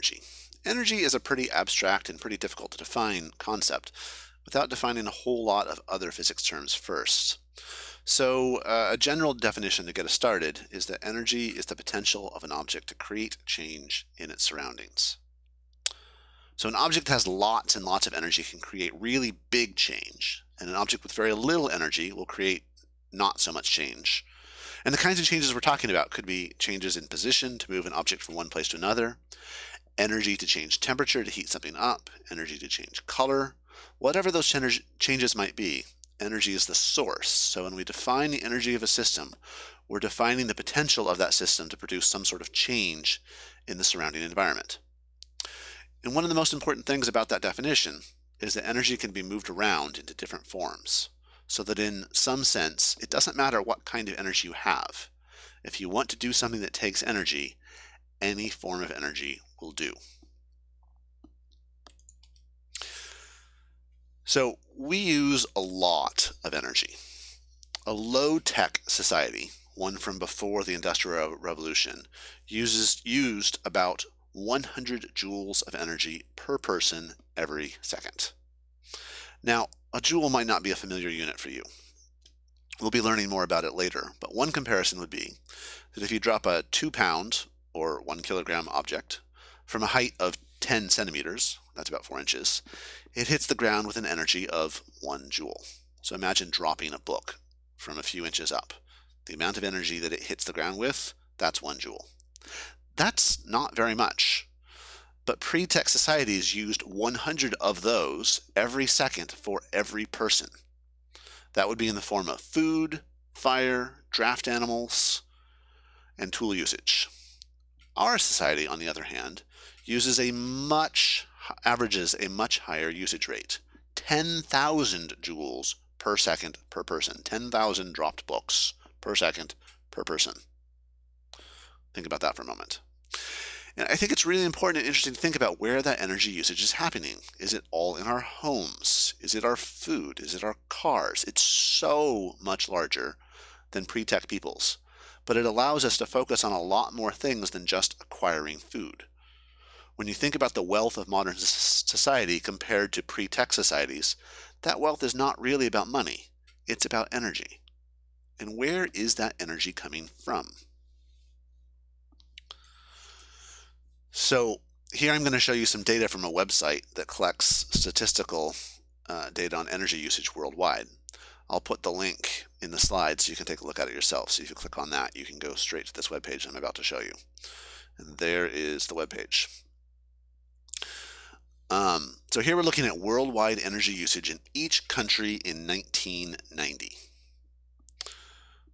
energy. Energy is a pretty abstract and pretty difficult to define concept without defining a whole lot of other physics terms first. So uh, a general definition to get us started is that energy is the potential of an object to create change in its surroundings. So an object that has lots and lots of energy can create really big change, and an object with very little energy will create not so much change. And the kinds of changes we're talking about could be changes in position to move an object from one place to another, energy to change temperature to heat something up, energy to change color, whatever those changes might be, energy is the source. So when we define the energy of a system, we're defining the potential of that system to produce some sort of change in the surrounding environment. And one of the most important things about that definition is that energy can be moved around into different forms so that in some sense, it doesn't matter what kind of energy you have. If you want to do something that takes energy, any form of energy will do. So we use a lot of energy. A low-tech society, one from before the Industrial Revolution, uses used about 100 joules of energy per person every second. Now, a joule might not be a familiar unit for you. We'll be learning more about it later, but one comparison would be that if you drop a two pound or one kilogram object from a height of 10 centimeters, that's about four inches, it hits the ground with an energy of one joule. So imagine dropping a book from a few inches up. The amount of energy that it hits the ground with, that's one joule. That's not very much. But pre-tech societies used 100 of those every second for every person. That would be in the form of food, fire, draft animals, and tool usage. Our society, on the other hand, uses a much, averages a much higher usage rate, 10,000 joules per second per person, 10,000 dropped books per second per person. Think about that for a moment. And I think it's really important and interesting to think about where that energy usage is happening. Is it all in our homes? Is it our food? Is it our cars? It's so much larger than pre-tech peoples, but it allows us to focus on a lot more things than just acquiring food. When you think about the wealth of modern society compared to pre-tech societies, that wealth is not really about money. It's about energy. And where is that energy coming from? So here I'm going to show you some data from a website that collects statistical uh, data on energy usage worldwide. I'll put the link in the slides so you can take a look at it yourself. So if you click on that, you can go straight to this web page I'm about to show you. And there is the web page. Um, so here we're looking at worldwide energy usage in each country in 1990.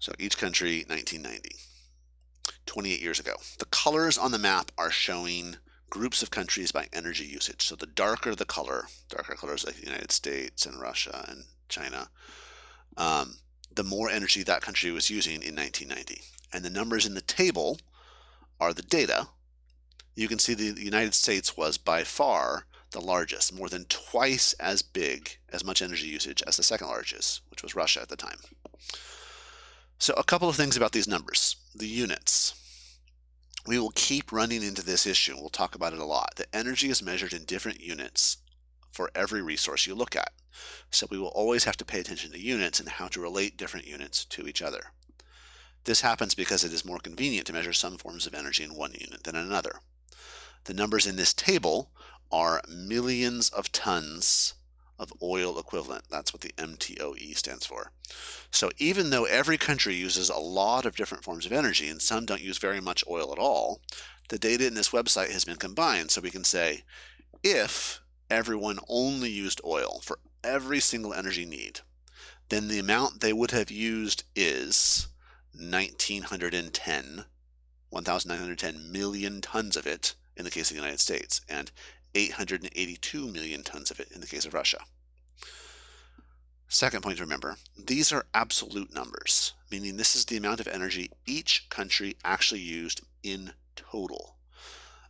So each country, 1990. 28 years ago. The colors on the map are showing groups of countries by energy usage. So the darker the color, darker colors like the United States and Russia and China, um, the more energy that country was using in 1990. And the numbers in the table are the data. You can see the United States was by far the largest, more than twice as big, as much energy usage as the second largest, which was Russia at the time. So a couple of things about these numbers. The units. We will keep running into this issue. We'll talk about it a lot. The energy is measured in different units for every resource you look at. So we will always have to pay attention to units and how to relate different units to each other. This happens because it is more convenient to measure some forms of energy in one unit than another. The numbers in this table are millions of tons of oil equivalent. That's what the MTOE stands for. So even though every country uses a lot of different forms of energy and some don't use very much oil at all, the data in this website has been combined so we can say if everyone only used oil for every single energy need, then the amount they would have used is 1910, 1,910 million tons of it in the case of the United States, and 882 million tons of it in the case of Russia. Second point to remember, these are absolute numbers, meaning this is the amount of energy each country actually used in total.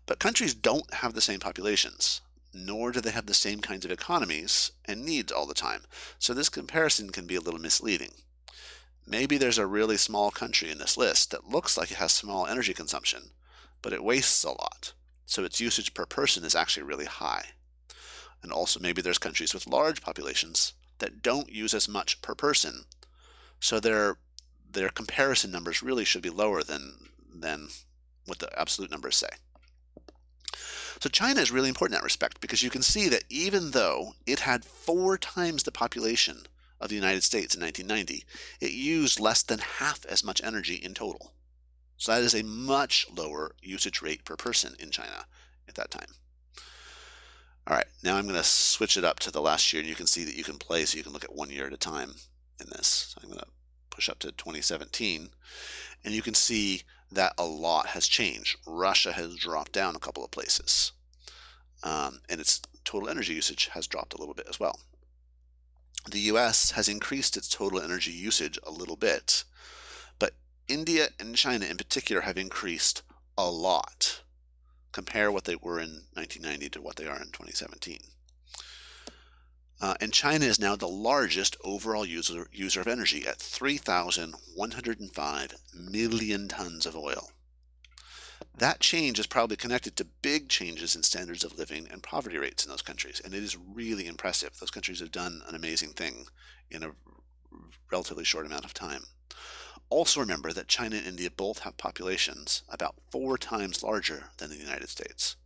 But countries don't have the same populations, nor do they have the same kinds of economies and needs all the time. So this comparison can be a little misleading. Maybe there's a really small country in this list that looks like it has small energy consumption, but it wastes a lot. So its usage per person is actually really high. And also maybe there's countries with large populations that don't use as much per person. So their their comparison numbers really should be lower than than what the absolute numbers say. So China is really important in that respect because you can see that even though it had four times the population of the United States in 1990, it used less than half as much energy in total. So that is a much lower usage rate per person in China at that time. All right, now I'm going to switch it up to the last year and you can see that you can play so you can look at one year at a time in this. So I'm going to push up to 2017 and you can see that a lot has changed. Russia has dropped down a couple of places um, and its total energy usage has dropped a little bit as well. The US has increased its total energy usage a little bit, but India and China in particular have increased a lot. Compare what they were in 1990 to what they are in 2017. Uh, and China is now the largest overall user, user of energy at 3,105 million tons of oil. That change is probably connected to big changes in standards of living and poverty rates in those countries. And it is really impressive. Those countries have done an amazing thing in a relatively short amount of time. Also remember that China and India both have populations about four times larger than the United States.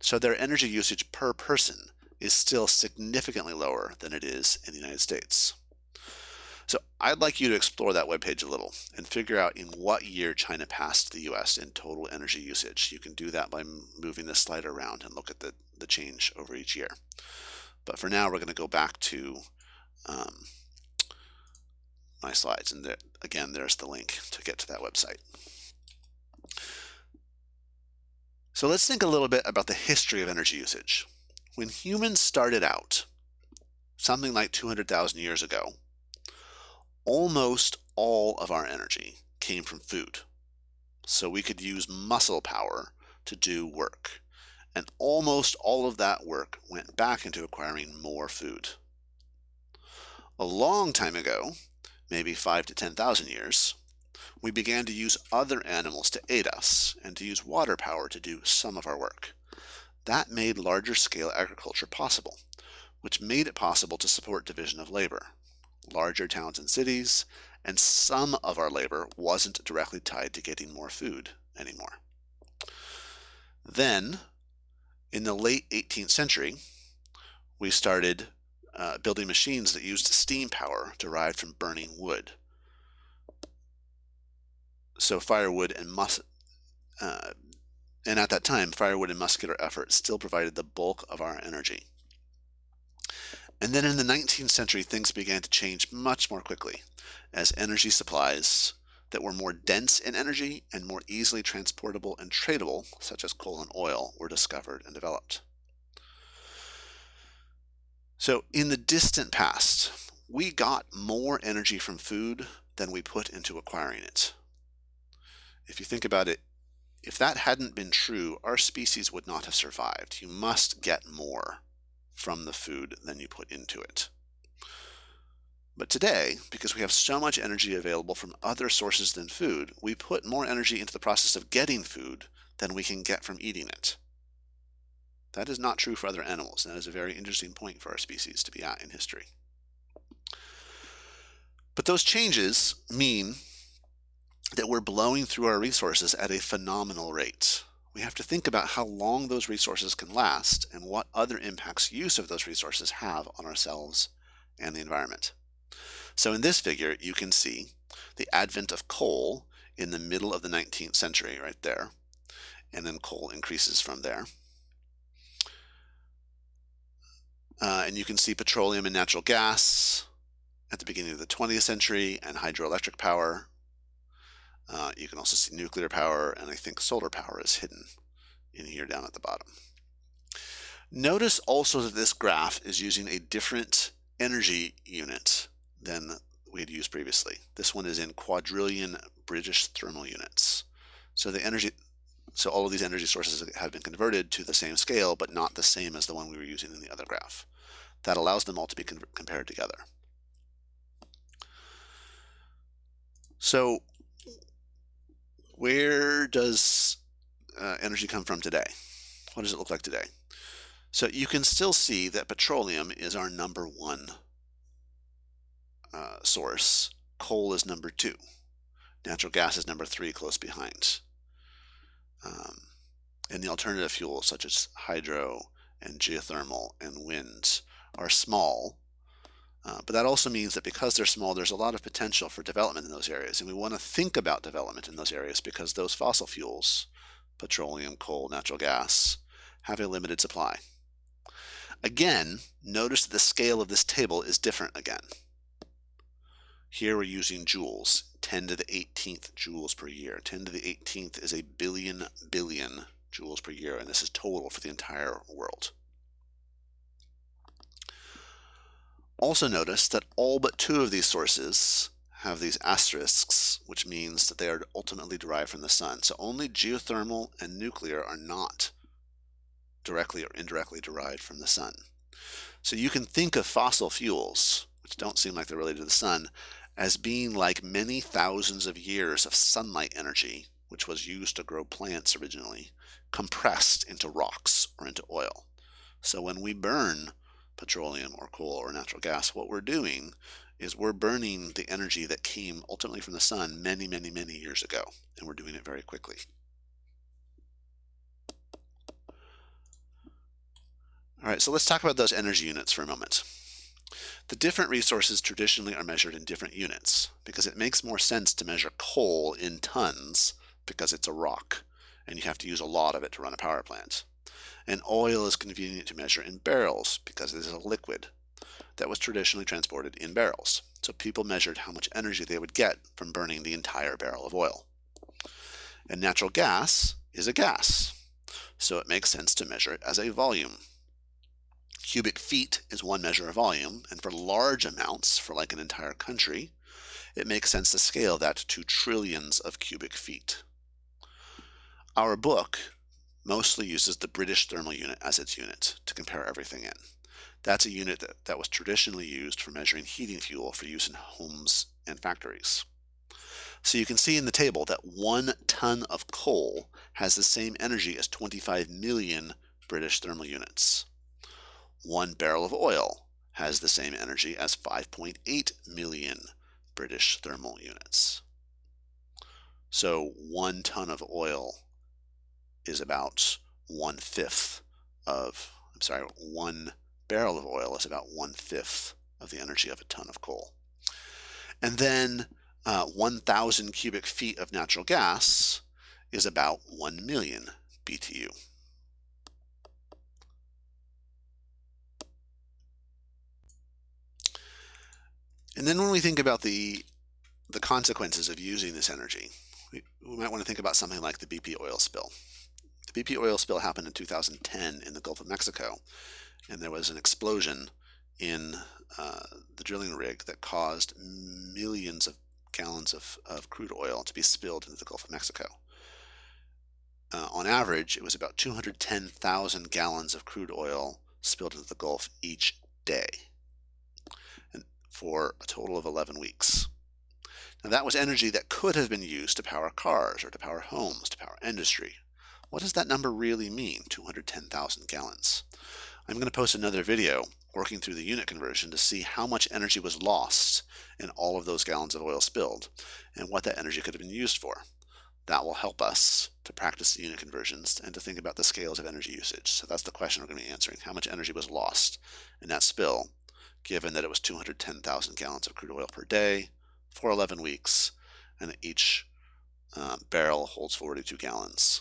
So their energy usage per person is still significantly lower than it is in the United States. So I'd like you to explore that webpage a little and figure out in what year China passed the US in total energy usage. You can do that by moving the slide around and look at the, the change over each year. But for now, we're going to go back to um, my slides. And there, again, there's the link to get to that website. So let's think a little bit about the history of energy usage. When humans started out, something like 200,000 years ago, almost all of our energy came from food. So we could use muscle power to do work. And almost all of that work went back into acquiring more food. A long time ago, maybe five to 10,000 years, we began to use other animals to aid us and to use water power to do some of our work. That made larger scale agriculture possible, which made it possible to support division of labor larger towns and cities, and some of our labor wasn't directly tied to getting more food anymore. Then, in the late 18th century, we started uh, building machines that used steam power derived from burning wood. So firewood and mus uh, and at that time, firewood and muscular effort still provided the bulk of our energy. And then in the 19th century, things began to change much more quickly as energy supplies that were more dense in energy and more easily transportable and tradable, such as coal and oil, were discovered and developed. So in the distant past, we got more energy from food than we put into acquiring it. If you think about it, if that hadn't been true, our species would not have survived. You must get more from the food than you put into it. But today, because we have so much energy available from other sources than food, we put more energy into the process of getting food than we can get from eating it. That is not true for other animals, that is a very interesting point for our species to be at in history. But those changes mean that we're blowing through our resources at a phenomenal rate we have to think about how long those resources can last and what other impacts use of those resources have on ourselves and the environment. So in this figure, you can see the advent of coal in the middle of the 19th century right there. And then coal increases from there. Uh, and you can see petroleum and natural gas at the beginning of the 20th century and hydroelectric power uh, you can also see nuclear power, and I think solar power is hidden in here down at the bottom. Notice also that this graph is using a different energy unit than we had used previously. This one is in quadrillion British thermal units. So the energy, so all of these energy sources have been converted to the same scale, but not the same as the one we were using in the other graph. That allows them all to be compared together. So where does uh, energy come from today? what does it look like today? So you can still see that petroleum is our number one uh, source. Coal is number two. Natural gas is number three, close behind. Um, and the alternative fuels such as hydro and geothermal and wind are small. Uh, but that also means that because they're small, there's a lot of potential for development in those areas. And we want to think about development in those areas because those fossil fuels, petroleum, coal, natural gas, have a limited supply. Again, notice that the scale of this table is different again. Here we're using joules, 10 to the 18th joules per year. 10 to the 18th is a billion billion joules per year, and this is total for the entire world. Also notice that all but two of these sources have these asterisks, which means that they are ultimately derived from the sun. So only geothermal and nuclear are not directly or indirectly derived from the sun. So you can think of fossil fuels, which don't seem like they're related to the sun, as being like many thousands of years of sunlight energy, which was used to grow plants originally, compressed into rocks or into oil. So when we burn petroleum or coal or natural gas, what we're doing is we're burning the energy that came ultimately from the sun many, many, many years ago, and we're doing it very quickly. All right, so let's talk about those energy units for a moment. The different resources traditionally are measured in different units because it makes more sense to measure coal in tons because it's a rock and you have to use a lot of it to run a power plant. And oil is convenient to measure in barrels because it is a liquid that was traditionally transported in barrels. So people measured how much energy they would get from burning the entire barrel of oil. And natural gas is a gas, so it makes sense to measure it as a volume. Cubic feet is one measure of volume, and for large amounts, for like an entire country, it makes sense to scale that to trillions of cubic feet. Our book mostly uses the British thermal unit as its unit to compare everything in. That's a unit that, that was traditionally used for measuring heating fuel for use in homes and factories. So you can see in the table that one ton of coal has the same energy as 25 million British thermal units one barrel of oil has the same energy as 5.8 million British thermal units. So one ton of oil is about one fifth of, I'm sorry, one barrel of oil is about one fifth of the energy of a ton of coal. And then uh, 1,000 cubic feet of natural gas is about 1 million BTU. And then when we think about the the consequences of using this energy, we, we might want to think about something like the BP oil spill. BP oil spill happened in 2010 in the Gulf of Mexico, and there was an explosion in uh, the drilling rig that caused millions of gallons of, of crude oil to be spilled into the Gulf of Mexico. Uh, on average, it was about 210,000 gallons of crude oil spilled into the Gulf each day for a total of 11 weeks. Now that was energy that could have been used to power cars or to power homes, to power industry. What does that number really mean, 210,000 gallons? I'm going to post another video working through the unit conversion to see how much energy was lost in all of those gallons of oil spilled and what that energy could have been used for. That will help us to practice the unit conversions and to think about the scales of energy usage. So that's the question we're going to be answering. How much energy was lost in that spill given that it was 210,000 gallons of crude oil per day for 11 weeks, and each um, barrel holds 42 gallons.